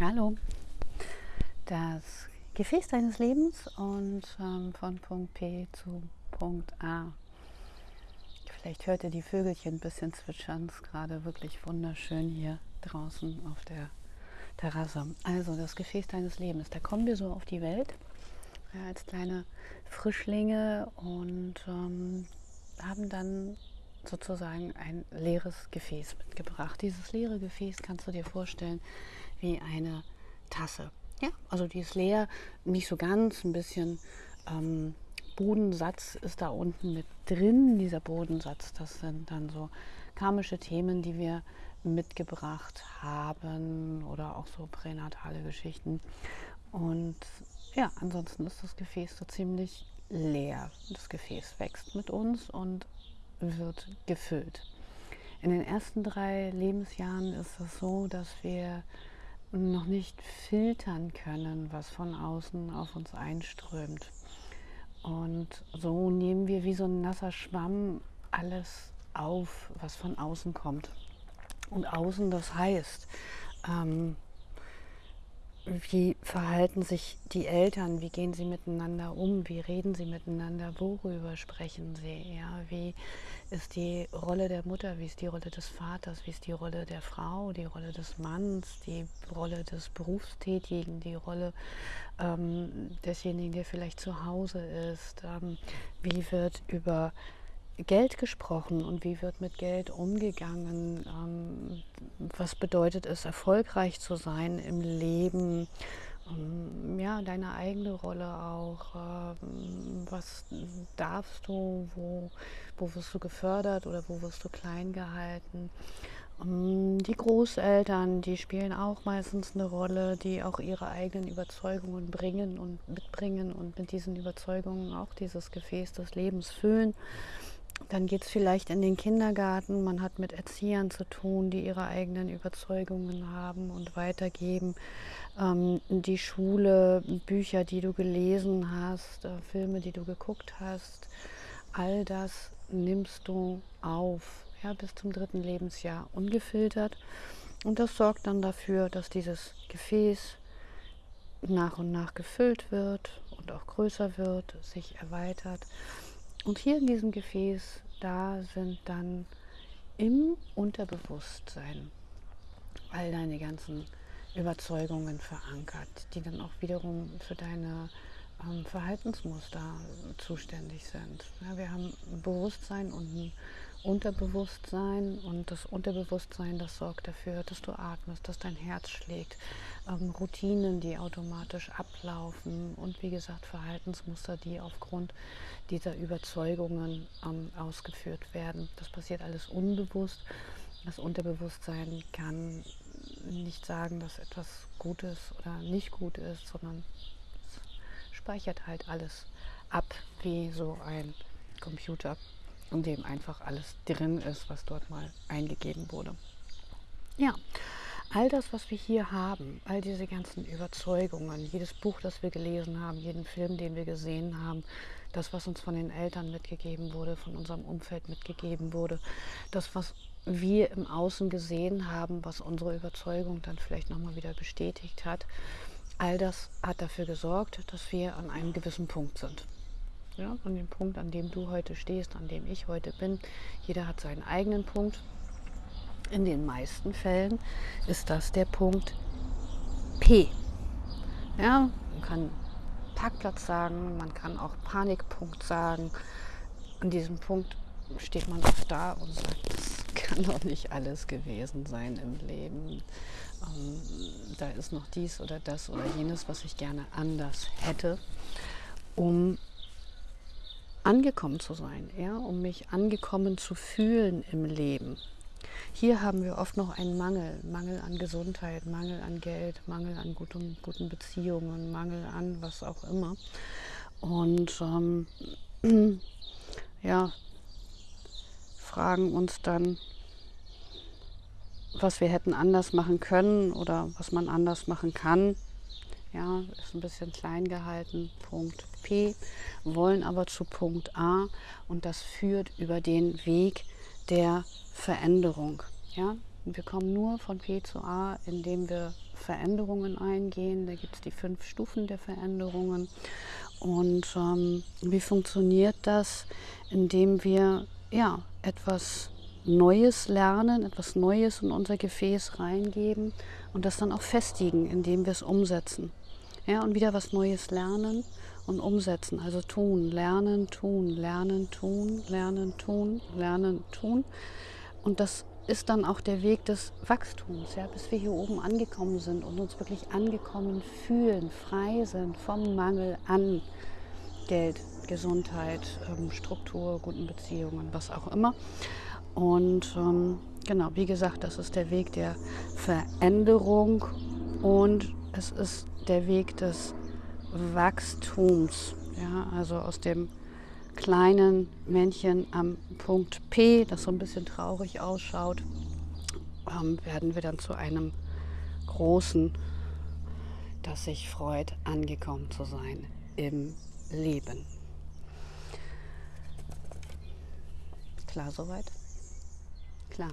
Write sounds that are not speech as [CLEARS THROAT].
Hallo. Das Gefäß deines Lebens und ähm, von Punkt P zu Punkt A. Vielleicht hört ihr die Vögelchen ein bisschen zwitschern. Es ist gerade wirklich wunderschön hier draußen auf der Terrasse. Also das Gefäß deines Lebens. Da kommen wir so auf die Welt ja, als kleine Frischlinge und ähm, haben dann sozusagen ein leeres Gefäß mitgebracht. Dieses leere Gefäß kannst du dir vorstellen wie eine Tasse. Ja, also die ist leer, nicht so ganz, ein bisschen ähm, Bodensatz ist da unten mit drin. Dieser Bodensatz, das sind dann so karmische Themen, die wir mitgebracht haben oder auch so pränatale Geschichten. Und ja, ansonsten ist das Gefäß so ziemlich leer. Das Gefäß wächst mit uns und wird gefüllt. In den ersten drei Lebensjahren ist es so, dass wir noch nicht filtern können, was von außen auf uns einströmt. Und so nehmen wir wie so ein nasser Schwamm alles auf, was von außen kommt. Und außen, das heißt, ähm, wie verhalten sich die Eltern, wie gehen sie miteinander um, wie reden sie miteinander, worüber sprechen sie, ja, wie ist die Rolle der Mutter, wie ist die Rolle des Vaters, wie ist die Rolle der Frau, die Rolle des Manns, die Rolle des Berufstätigen, die Rolle ähm, desjenigen, der vielleicht zu Hause ist, ähm, wie wird über Geld gesprochen und wie wird mit Geld umgegangen? Ähm, was bedeutet es, erfolgreich zu sein im Leben? Ähm, ja, deine eigene Rolle auch. Ähm, was darfst du? Wo, wo wirst du gefördert oder wo wirst du klein gehalten? Die Großeltern, die spielen auch meistens eine Rolle, die auch ihre eigenen Überzeugungen bringen und mitbringen und mit diesen Überzeugungen auch dieses Gefäß des Lebens füllen. Dann geht es vielleicht in den Kindergarten. Man hat mit Erziehern zu tun, die ihre eigenen Überzeugungen haben und weitergeben. Ähm, die Schule, Bücher, die du gelesen hast, äh, Filme, die du geguckt hast, all das nimmst du auf ja, bis zum dritten Lebensjahr ungefiltert. Und das sorgt dann dafür, dass dieses Gefäß nach und nach gefüllt wird und auch größer wird, sich erweitert. Und hier in diesem Gefäß, da sind dann im Unterbewusstsein all deine ganzen Überzeugungen verankert, die dann auch wiederum für deine ähm, Verhaltensmuster zuständig sind. Ja, wir haben ein Bewusstsein und ein Unterbewusstsein und das Unterbewusstsein, das sorgt dafür, dass du atmest, dass dein Herz schlägt, ähm, Routinen, die automatisch ablaufen und wie gesagt Verhaltensmuster, die aufgrund dieser Überzeugungen ähm, ausgeführt werden. Das passiert alles unbewusst. Das Unterbewusstsein kann nicht sagen, dass etwas gut ist oder nicht gut ist, sondern speichert halt alles ab wie so ein Computer in dem einfach alles drin ist, was dort mal eingegeben wurde. Ja, all das, was wir hier haben, all diese ganzen Überzeugungen, jedes Buch, das wir gelesen haben, jeden Film, den wir gesehen haben, das, was uns von den Eltern mitgegeben wurde, von unserem Umfeld mitgegeben wurde, das, was wir im Außen gesehen haben, was unsere Überzeugung dann vielleicht nochmal wieder bestätigt hat, all das hat dafür gesorgt, dass wir an einem gewissen Punkt sind ja, an dem Punkt, an dem du heute stehst, an dem ich heute bin. Jeder hat seinen eigenen Punkt. In den meisten Fällen ist das der Punkt P. Ja, man kann Parkplatz sagen, man kann auch Panikpunkt sagen. An diesem Punkt steht man oft da und sagt, das kann doch nicht alles gewesen sein im Leben. Ähm, da ist noch dies oder das oder jenes, was ich gerne anders hätte, um angekommen zu sein, ja, um mich angekommen zu fühlen im Leben. Hier haben wir oft noch einen Mangel, Mangel an Gesundheit, Mangel an Geld, Mangel an guten, guten Beziehungen, Mangel an was auch immer. Und ähm, [CLEARS THROAT] ja, fragen uns dann, was wir hätten anders machen können oder was man anders machen kann. Ja, ist ein bisschen klein gehalten. Punkt P, wollen aber zu Punkt A und das führt über den Weg der Veränderung. Ja, wir kommen nur von P zu A, indem wir Veränderungen eingehen. Da gibt es die fünf Stufen der Veränderungen. Und ähm, wie funktioniert das? Indem wir ja, etwas Neues lernen, etwas Neues in unser Gefäß reingeben und das dann auch festigen, indem wir es umsetzen. Ja, und wieder was Neues lernen und umsetzen. Also tun, lernen, tun, lernen, tun, lernen, tun, lernen, tun. Und das ist dann auch der Weg des Wachstums, ja, bis wir hier oben angekommen sind und uns wirklich angekommen fühlen, frei sind vom Mangel an Geld, Gesundheit, ähm, Struktur, guten Beziehungen, was auch immer. Und ähm, genau, wie gesagt, das ist der Weg der Veränderung und es ist der Weg des Wachstums. Ja, also aus dem kleinen Männchen am Punkt P, das so ein bisschen traurig ausschaut, ähm, werden wir dann zu einem großen, das sich freut, angekommen zu sein im Leben. Klar soweit? Klar.